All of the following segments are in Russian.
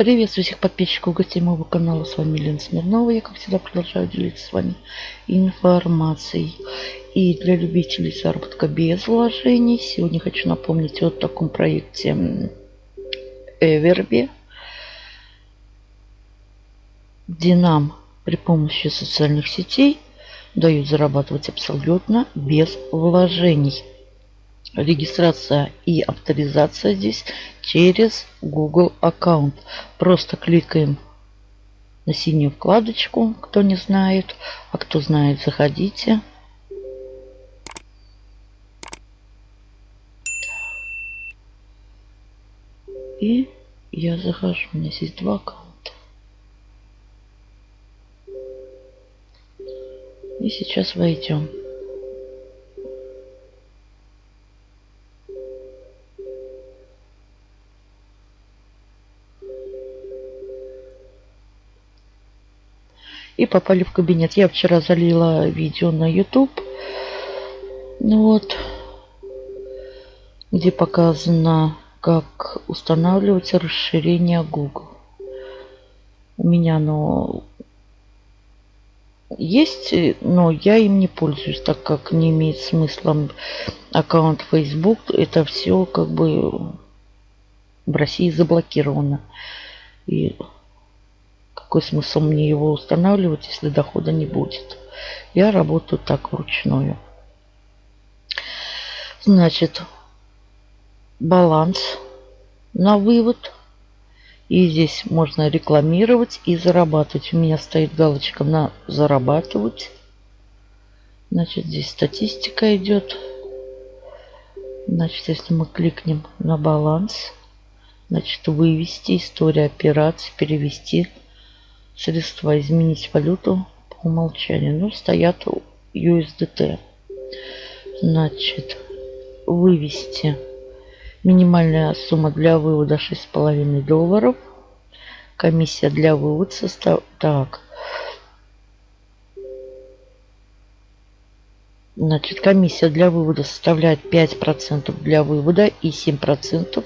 Приветствую всех подписчиков гостей моего канала. С вами Лена Смирнова. Я, как всегда, продолжаю делиться с вами информацией. И для любителей заработка без вложений, сегодня хочу напомнить о таком проекте Everby, где нам при помощи социальных сетей дают зарабатывать абсолютно без вложений регистрация и авторизация здесь через Google аккаунт. Просто кликаем на синюю вкладочку, кто не знает. А кто знает, заходите. И я захожу. У меня здесь два аккаунта. И сейчас войдем. И попали в кабинет. Я вчера залила видео на YouTube. Ну вот. Где показано, как устанавливать расширение Google. У меня оно есть, но я им не пользуюсь, так как не имеет смысла аккаунт Facebook. Это все как бы в России заблокировано. И какой смысл мне его устанавливать, если дохода не будет? Я работаю так вручную. Значит, баланс на вывод. И здесь можно рекламировать и зарабатывать. У меня стоит галочка на зарабатывать. Значит, здесь статистика идет. Значит, если мы кликнем на баланс, значит, вывести историю операций, перевести средства изменить валюту по умолчанию. Ну, стоят USDT. Значит, вывести минимальная сумма для вывода 6,5 долларов. Комиссия для вывода состав... Так. Значит, комиссия для вывода составляет 5% для вывода и 7%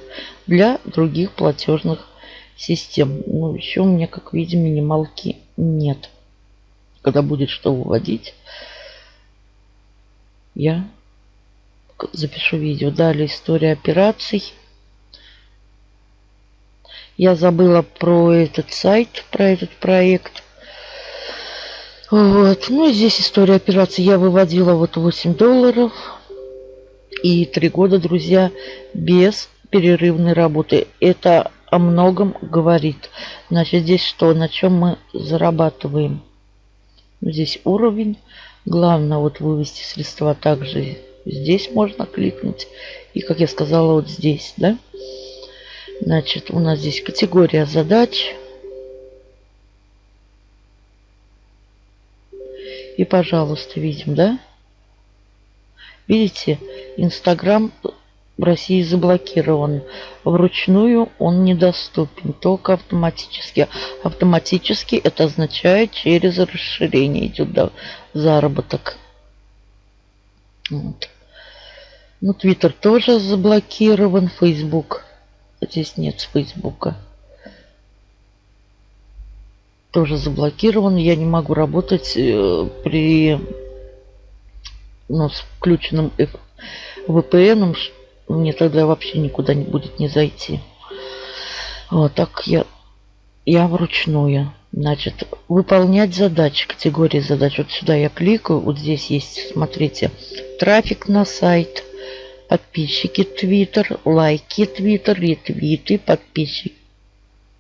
для других платежных систем. Ну, еще у меня, как видим, минималки нет. Когда будет что выводить, я запишу видео. Далее история операций. Я забыла про этот сайт, про этот проект. Вот. Ну, здесь история операций. Я выводила вот 8 долларов. И 3 года, друзья, без перерывной работы. Это о многом говорит. Значит, здесь что? На чем мы зарабатываем? Здесь уровень. Главное вот вывести средства также здесь можно кликнуть. И, как я сказала, вот здесь, да? Значит, у нас здесь категория задач. И, пожалуйста, видим, да? Видите, Инстаграм в России заблокирован. Вручную он недоступен, только автоматически. Автоматически это означает через расширение идет да, заработок. Вот. Ну, Твиттер тоже заблокирован, Фейсбук. Здесь нет Фейсбука. Тоже заблокирован. Я не могу работать э, при ну, с включенным VPN, мне тогда вообще никуда не будет не зайти. Вот так я, я вручную. Значит, выполнять задачи, категории задач. Вот сюда я кликаю, вот здесь есть, смотрите, трафик на сайт, подписчики Твиттер, лайки Твиттер, ретвиты, подписчики.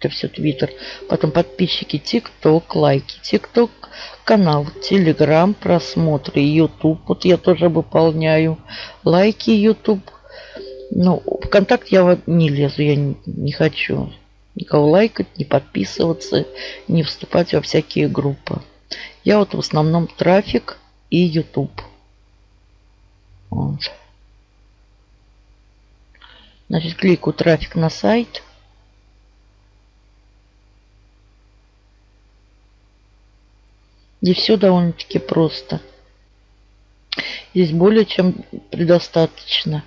Это все Твиттер. Потом подписчики ТикТок, лайки ТикТок, канал Телеграм, просмотры Ютуб. Вот я тоже выполняю. Лайки Ютуб, ну, ВКонтакт я не лезу, я не, не хочу никого лайкать, не подписываться, не вступать во всякие группы. Я вот в основном трафик и YouTube. Вот. Значит, кликаю трафик на сайт. И все довольно-таки просто. Здесь более чем предостаточно.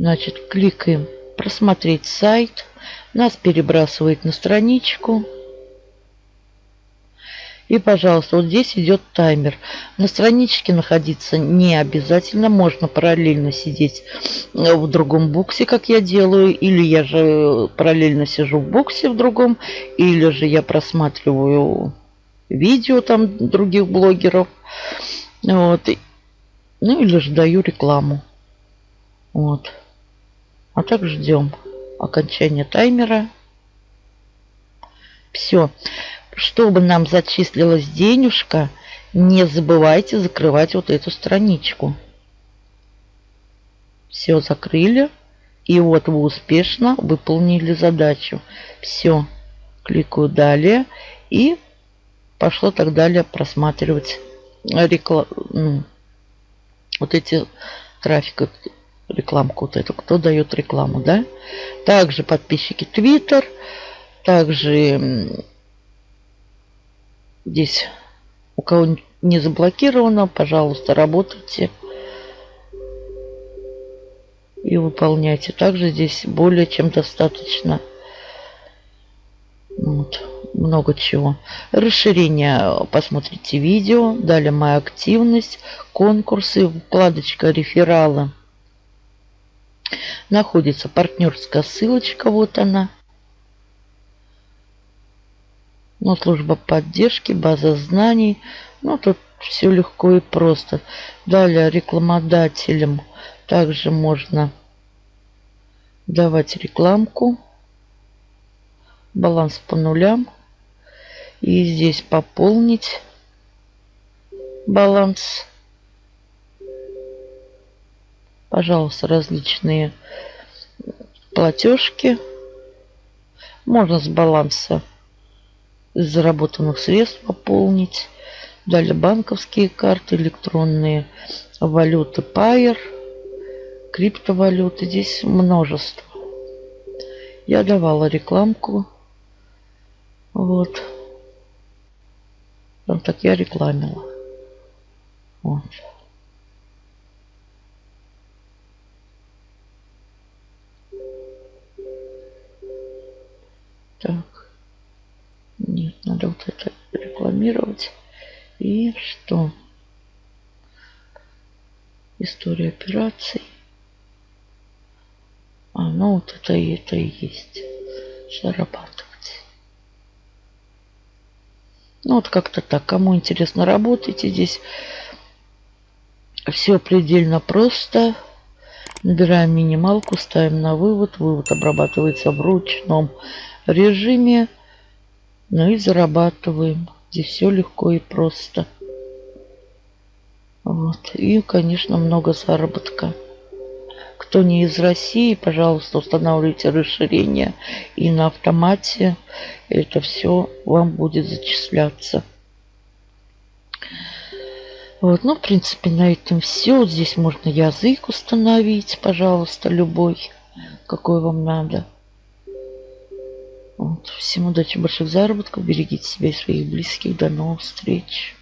Значит, кликаем просмотреть сайт. Нас перебрасывает на страничку. И, пожалуйста, вот здесь идет таймер. На страничке находиться не обязательно. Можно параллельно сидеть в другом боксе, как я делаю. Или я же параллельно сижу в боксе в другом. Или же я просматриваю видео там других блогеров. Вот. Ну или же даю рекламу. Вот. А так ждем окончания таймера. Все. Чтобы нам зачислилась денежка, не забывайте закрывать вот эту страничку. Все закрыли. И вот вы успешно выполнили задачу. Все. Кликаю далее. И пошло так далее просматривать рекламу. Ну, вот эти трафик, рекламку вот эту. Кто дает рекламу, да? Также подписчики Twitter. Также Здесь у кого не заблокировано, пожалуйста, работайте и выполняйте. Также здесь более чем достаточно вот, много чего. Расширение, посмотрите видео. Далее моя активность, конкурсы, вкладочка рефералы. Находится партнерская ссылочка, вот она. Ну, служба поддержки, база знаний. Ну, тут все легко и просто. Далее рекламодателям также можно давать рекламку. Баланс по нулям. И здесь пополнить баланс. Пожалуйста, различные платежки. Можно с баланса заработанных средств пополнить. Далее банковские карты, электронные валюты Pair, криптовалюты. Здесь множество. Я давала рекламку. Вот. Вот так я рекламила. Вот. И что? История операций. А, ну вот это и это и есть. Зарабатывать. Ну вот как-то так. Кому интересно, работайте здесь. Все предельно просто. Набираем минималку, ставим на вывод. Вывод обрабатывается в ручном режиме. Ну и зарабатываем. Здесь все легко и просто. Вот. И, конечно, много заработка. Кто не из России, пожалуйста, устанавливайте расширение. И на автомате это все вам будет зачисляться. Вот, ну, в принципе, на этом все. Здесь можно язык установить, пожалуйста, любой, какой вам надо. Вот. Всем удачи, больших заработков. Берегите себя и своих близких. До новых встреч.